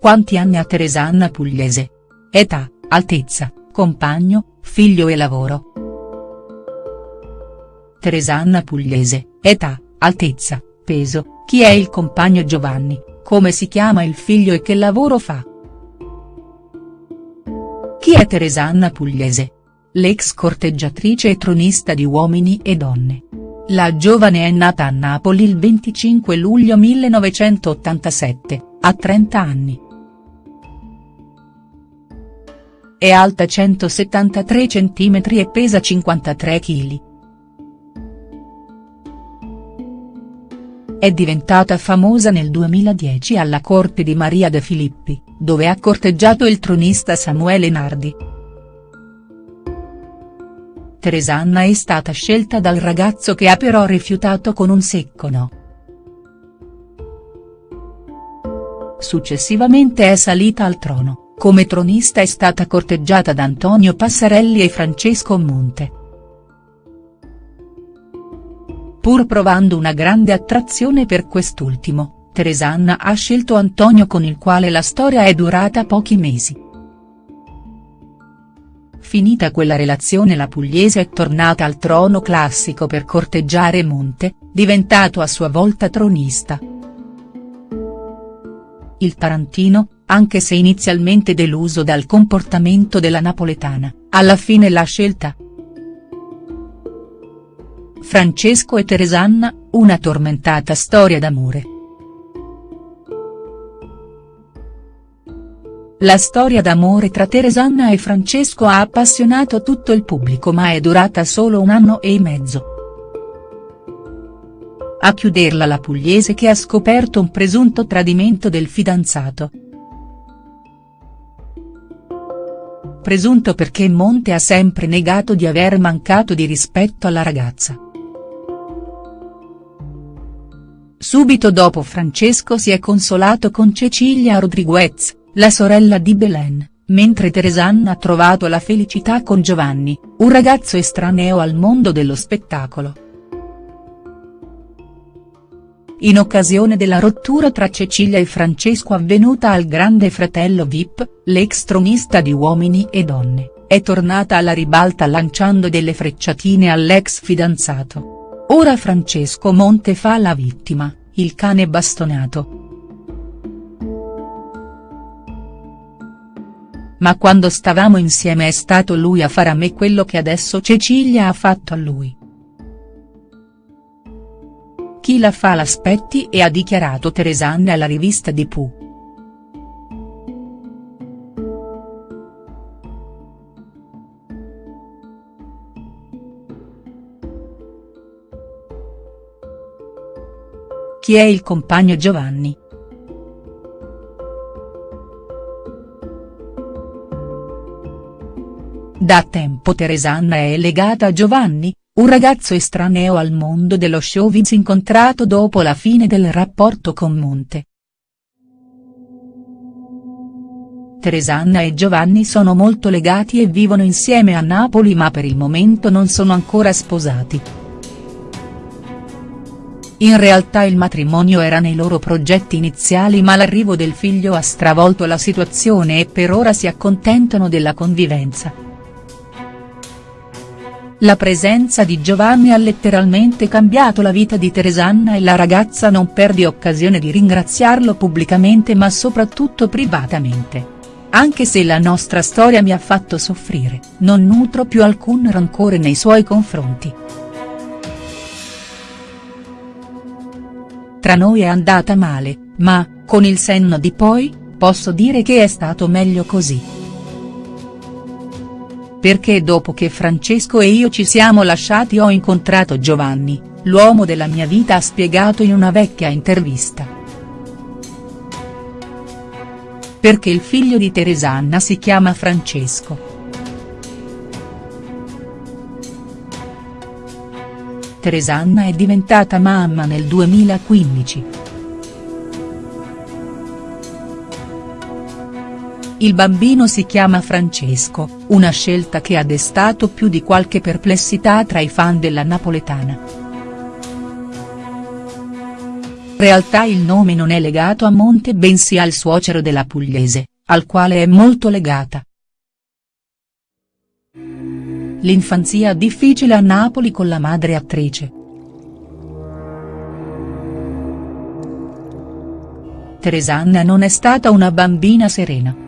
Quanti anni ha Teresanna Pugliese? Età, altezza, compagno, figlio e lavoro. Teresanna Pugliese, età, altezza, peso, chi è il compagno Giovanni, come si chiama il figlio e che lavoro fa. Chi è Teresanna Pugliese? L'ex corteggiatrice e tronista di Uomini e Donne. La giovane è nata a Napoli il 25 luglio 1987, a 30 anni. È alta 173 cm e pesa 53 kg. È diventata famosa nel 2010 alla corte di Maria De Filippi, dove ha corteggiato il tronista Samuele Nardi. Teresanna è stata scelta dal ragazzo che ha però rifiutato con un secco no. Successivamente è salita al trono, come tronista è stata corteggiata da Antonio Passarelli e Francesco Monte. Pur provando una grande attrazione per quest'ultimo, Teresanna ha scelto Antonio con il quale la storia è durata pochi mesi. Finita quella relazione la pugliese è tornata al trono classico per corteggiare Monte, diventato a sua volta tronista. Il tarantino, anche se inizialmente deluso dal comportamento della napoletana, alla fine l'ha scelta. Francesco e Teresanna, una tormentata storia d'amore. La storia d'amore tra Teresanna e Francesco ha appassionato tutto il pubblico ma è durata solo un anno e mezzo. A chiuderla la pugliese che ha scoperto un presunto tradimento del fidanzato. Presunto perché Monte ha sempre negato di aver mancato di rispetto alla ragazza. Subito dopo Francesco si è consolato con Cecilia Rodriguez, la sorella di Belen, mentre Teresanna ha trovato la felicità con Giovanni, un ragazzo estraneo al mondo dello spettacolo. In occasione della rottura tra Cecilia e Francesco avvenuta al grande fratello Vip, l'ex tronista di Uomini e Donne, è tornata alla ribalta lanciando delle frecciatine all'ex fidanzato. Ora Francesco Monte fa la vittima, il cane bastonato. Ma quando stavamo insieme è stato lui a fare a me quello che adesso Cecilia ha fatto a lui. Chi la fa l'aspetti e ha dichiarato Teresanne alla rivista di Pooh. Chi è il compagno Giovanni?. Da tempo Teresanna è legata a Giovanni, un ragazzo estraneo al mondo dello showbiz incontrato dopo la fine del rapporto con Monte. Teresanna e Giovanni sono molto legati e vivono insieme a Napoli ma per il momento non sono ancora sposati. In realtà il matrimonio era nei loro progetti iniziali ma l'arrivo del figlio ha stravolto la situazione e per ora si accontentano della convivenza. La presenza di Giovanni ha letteralmente cambiato la vita di Teresanna e la ragazza non perde occasione di ringraziarlo pubblicamente ma soprattutto privatamente. Anche se la nostra storia mi ha fatto soffrire, non nutro più alcun rancore nei suoi confronti. Tra noi è andata male, ma, con il senno di poi, posso dire che è stato meglio così. Perché dopo che Francesco e io ci siamo lasciati ho incontrato Giovanni, l'uomo della mia vita ha spiegato in una vecchia intervista. Perché il figlio di Teresanna si chiama Francesco. Teresanna è diventata mamma nel 2015. Il bambino si chiama Francesco, una scelta che ha destato più di qualche perplessità tra i fan della napoletana. realtà il nome non è legato a Monte bensì al suocero della pugliese, al quale è molto legata. L'infanzia difficile a Napoli con la madre attrice. Teresanna non è stata una bambina serena.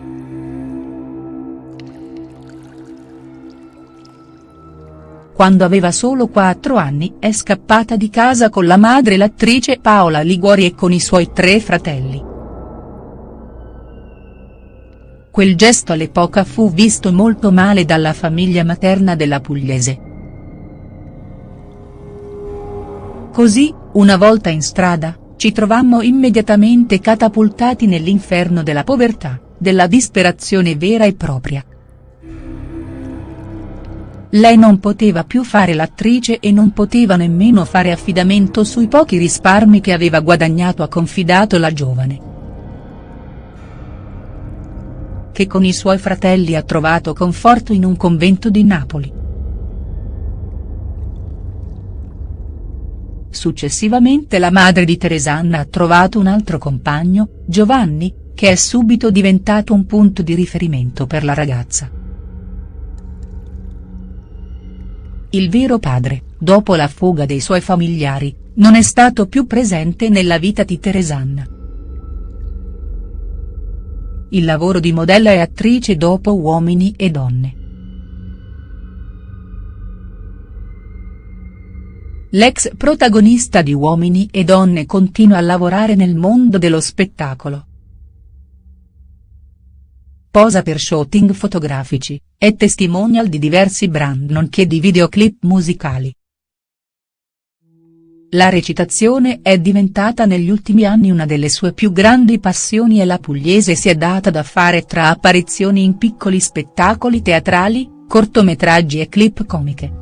Quando aveva solo quattro anni è scappata di casa con la madre l'attrice Paola Liguori e con i suoi tre fratelli. Quel gesto all'epoca fu visto molto male dalla famiglia materna della pugliese. Così, una volta in strada, ci trovammo immediatamente catapultati nell'inferno della povertà, della disperazione vera e propria. Lei non poteva più fare l'attrice e non poteva nemmeno fare affidamento sui pochi risparmi che aveva guadagnato ha confidato la giovane. Che con i suoi fratelli ha trovato conforto in un convento di Napoli. Successivamente la madre di Teresanna ha trovato un altro compagno, Giovanni, che è subito diventato un punto di riferimento per la ragazza. Il vero padre, dopo la fuga dei suoi familiari, non è stato più presente nella vita di Teresanna. Il lavoro di modella e attrice dopo Uomini e donne. L'ex protagonista di Uomini e donne continua a lavorare nel mondo dello spettacolo. Posa per shooting fotografici, è testimonial di diversi brand nonché di videoclip musicali. La recitazione è diventata negli ultimi anni una delle sue più grandi passioni e la pugliese si è data da fare tra apparizioni in piccoli spettacoli teatrali, cortometraggi e clip comiche.